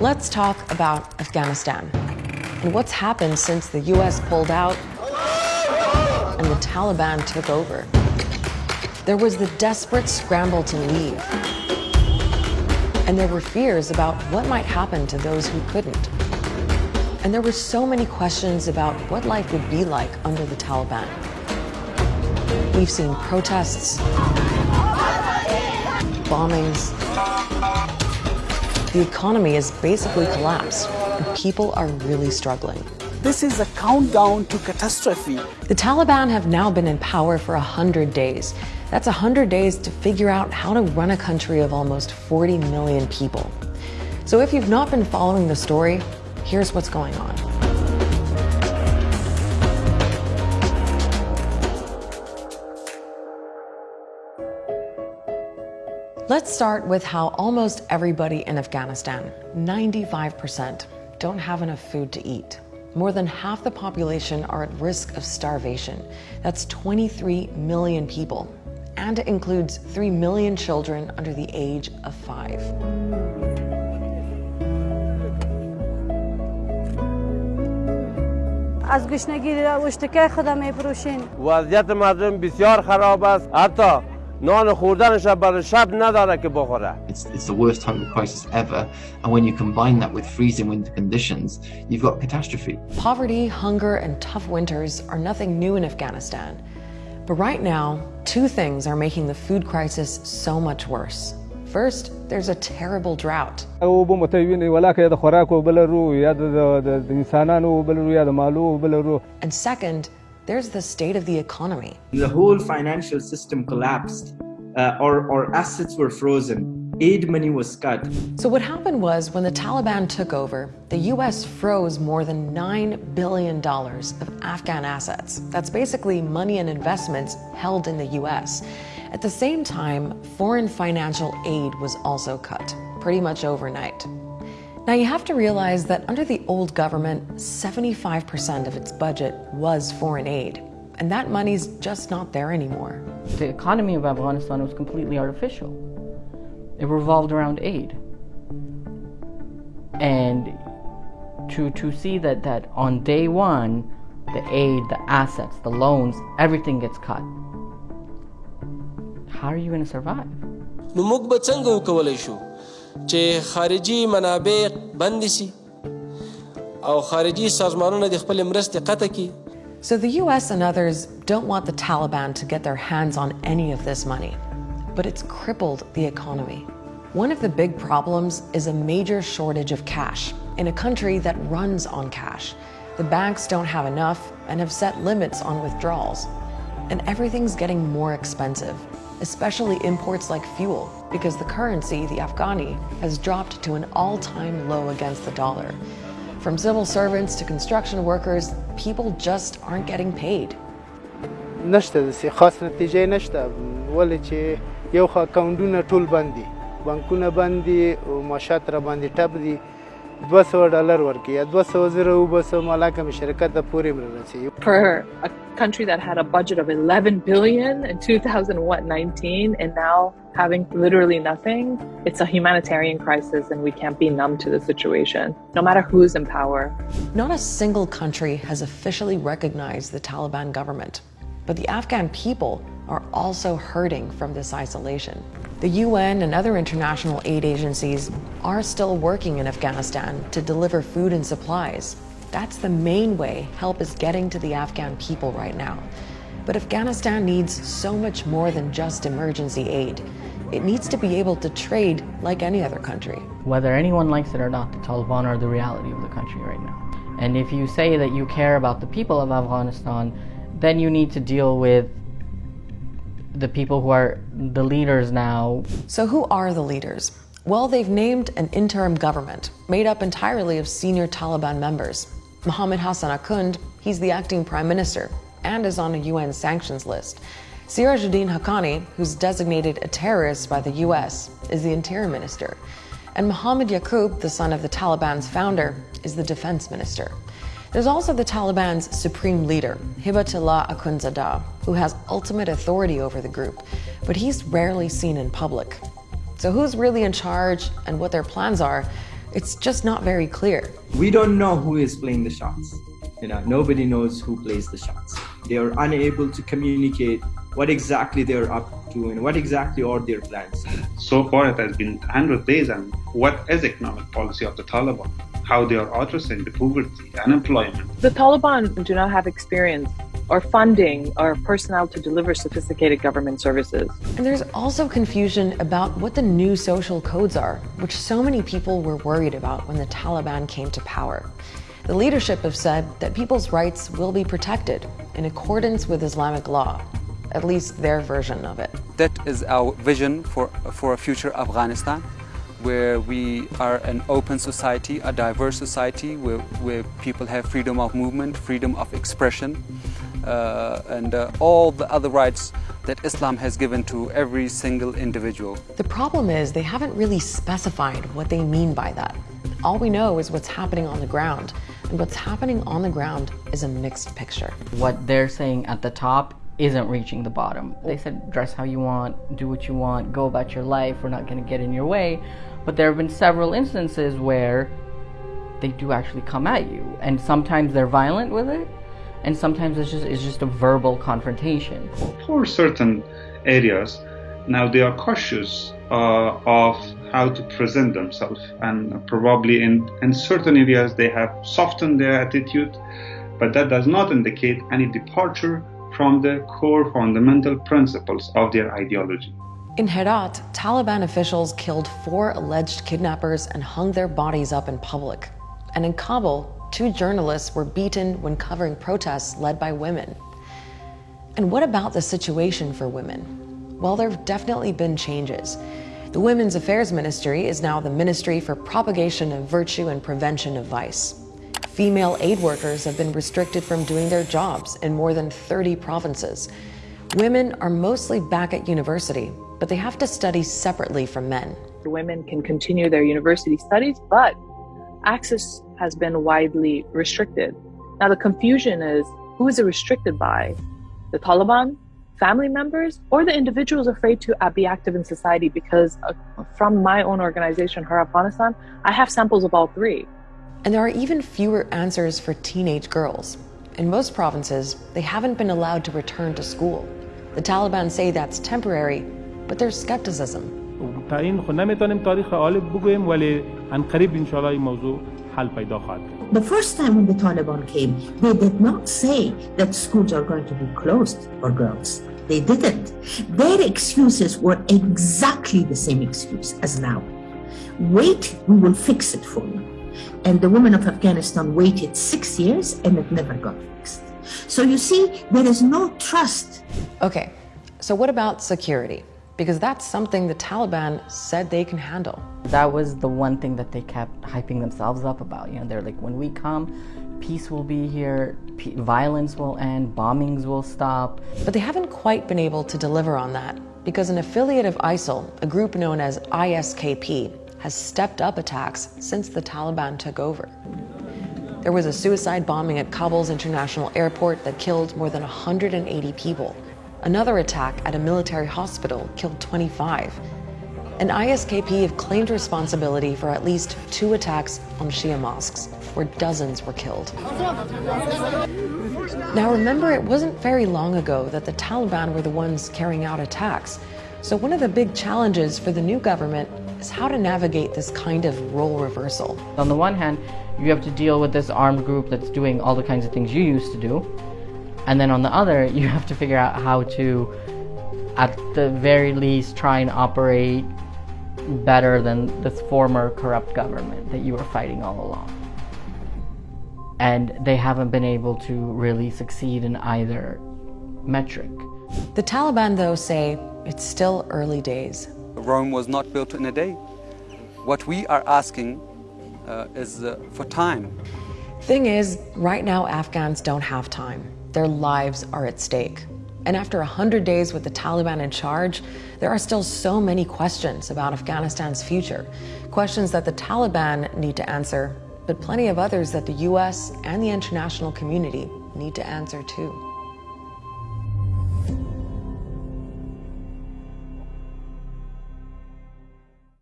Let's talk about Afghanistan and what's happened since the US pulled out and the Taliban took over. There was the desperate scramble to leave. And there were fears about what might happen to those who couldn't. And there were so many questions about what life would be like under the Taliban. We've seen protests, bombings. The economy has basically collapsed, and people are really struggling. This is a countdown to catastrophe. The Taliban have now been in power for 100 days. That's 100 days to figure out how to run a country of almost 40 million people. So if you've not been following the story, here's what's going on. Let's start with how almost everybody in Afghanistan, 95%, don't have enough food to eat. More than half the population are at risk of starvation. That's 23 million people. And it includes 3 million children under the age of five. از گشنگی اشتکه خودم میفروشین وضعیت مردم بسیار خراب است حتی نان خوردنش برای شب نداره که بخوره It's, it's the worst hunger crisis ever. And when you combine that with freezing winter conditions, you've got catastrophe. Poverty, hunger, and tough winters are nothing new in Afghanistan. But right now, two things are making the food crisis so much worse. First, there's a terrible drought. اوبه متویني ولاکه یا د خوراکو بل رو یا د د انسانانو بل رو یا د مالو بل رو And second, there's the state of the economy. The whole financial system collapsed. Uh, assets were frozen. Aid money was cut. So what happened was when the Taliban took over, the US froze more than $9 billion of Afghan assets. That's basically money and investments held in the US. At the same time, foreign financial aid was also cut, pretty much overnight. Now you have to realize that under the old government, 75% of its budget was foreign aid. And that money's just not there anymore. The economy of Afghanistan was completely artificial. It revolved around aid. And to, to see that, that on day one, the aid, the assets, the loans, everything gets cut. How are you going to survive? نو موږ به څنګه وکولی شو چې خارجي منابع بند سي او خارجي سازمانونه د خپل مرستې قطع کړي So the US and others don't want the Taliban to get their hands on any of this money, but it's crippled the economy. One of the big problems is a major shortage of cash in a country that runs on cash. The banks don't have enough and have set limits on withdrawals. And everything's getting more expensive, especially imports like fuel, because the currency, the Afghani, has dropped to an all-time low against the dollar. From civil servants to construction workers, people just aren't getting paid. نشته داسې خاص نتیجه نشته ولې چې یو خو اکاونټونه ټول بند دي بانکونه بند دي او معاشات را باندې ټپ دي دوه سوه ډالر ورکړي یا دوه سوه زره وبسم حالانکه مې شرکت ته پورې مې رسېږي for a country that had a budget of 11 billion in 2019 and now having literally nothing it's a humanitarian crisis and we can't be numb to the situation no matter who's in power Not a single country has officially recognized the Taliban government, but the Afghan people are also hurting from this isolation. The UN and other international aid agencies are still working in Afghanistan to deliver food and supplies. That's the main way help is getting to the Afghan people right now. But Afghanistan needs so much more than just emergency aid. It needs to be able to trade like any other country. Whether anyone likes it or not, the Taliban are the reality of the country right now. And if you say that you care about the people of Afghanistan, then you need to deal with the people who are the leaders now. So, who are the leaders? Well, they've named an interim government made up entirely of senior Taliban members. Mohammed Hassan Akund, he's the acting prime minister and is on a UN sanctions list. Sirajuddin Haqqani, who's designated a terrorist by the US, is the interior minister. And Mohammed Yaqub, the son of the Taliban's founder, is the defense minister. There's also the Taliban's supreme leader, Hibatullah Akhundzada, who has ultimate authority over the group, but he's rarely seen in public. So who's really in charge and what their plans are, It's just not very clear. We don't know who is playing the shots. You know, nobody knows who plays the shots. They are unable to communicate what exactly they're up to and what exactly are their plans. So far, it has been 100 days, and what is economic policy of the Taliban? How they are addressing the poverty, unemployment. The Taliban do not have experience or funding or personnel to deliver sophisticated government services. And there's also confusion about what the new social codes are, which so many people were worried about when the Taliban came to power. The leadership have said that people's rights will be protected in accordance with Islamic law, at least their version of it. That is our vision for, for a future Afghanistan where we are an open society, a diverse society, where, where people have freedom of movement, freedom of expression, uh, and uh, all the other rights that Islam has given to every single individual. The problem is they haven't really specified what they mean by that. All we know is what's happening on the ground, and what's happening on the ground is a mixed picture. What they're saying at the top isn't reaching the bottom. They said dress how you want, do what you want, go about your life, we're not going to get in your way. But there have been several instances where they do actually come at you, and sometimes they're violent with it, and sometimes it's just it's just a verbal confrontation. For certain areas, now they are cautious uh, of how to present themselves, and probably in in certain areas they have softened their attitude, but that does not indicate any departure from the core fundamental principles of their ideology. In Herat, Taliban officials killed four alleged kidnappers and hung their bodies up in public. And in Kabul, two journalists were beaten when covering protests led by women. And what about the situation for women? Well, there have definitely been changes. The Women's Affairs Ministry is now the Ministry for Propagation of Virtue and Prevention of Vice. Female aid workers have been restricted from doing their jobs in more than 30 provinces. Women are mostly back at university, but they have to study separately from men. Women can continue their university studies, but access has been widely restricted. Now, the confusion is who is it restricted by? The Taliban, family members, or the individuals afraid to be active in society? Because uh, from my own organization, Her I have samples of all three. And there are even fewer answers for teenage girls. In most provinces, they haven't been allowed to return to school. The Taliban say that's temporary, but there's skepticism. The first time when the Taliban came, they did not say that schools are going to be closed for girls. They didn't. Their excuses were exactly the same excuse as now. Wait, we will fix it for you. And the women of Afghanistan waited six years and it never got fixed. So you see, there is no trust. Okay, so what about security? Because that's something the Taliban said they can handle. That was the one thing that they kept hyping themselves up about. You know, they're like, when we come, peace will be here, violence will end, bombings will stop. But they haven't quite been able to deliver on that because an affiliate of ISIL, a group known as ISKP, has stepped up attacks since the Taliban took over. There was a suicide bombing at Kabul's international airport that killed more than 180 people. Another attack at a military hospital killed 25. And ISKP have claimed responsibility for at least two attacks on Shia mosques, where dozens were killed. Now remember, it wasn't very long ago that the Taliban were the ones carrying out attacks. So one of the big challenges for the new government is how to navigate this kind of role reversal. On the one hand, you have to deal with this armed group that's doing all the kinds of things you used to do. And then on the other, you have to figure out how to, at the very least, try and operate better than this former corrupt government that you were fighting all along. And they haven't been able to really succeed in either metric. The Taliban, though, say it's still early days. Rome was not built in a day. What we are asking uh, is uh, for time. Thing is, right now Afghans don't have time. Their lives are at stake. And after 100 days with the Taliban in charge, there are still so many questions about Afghanistan's future. Questions that the Taliban need to answer, but plenty of others that the US and the international community need to answer too.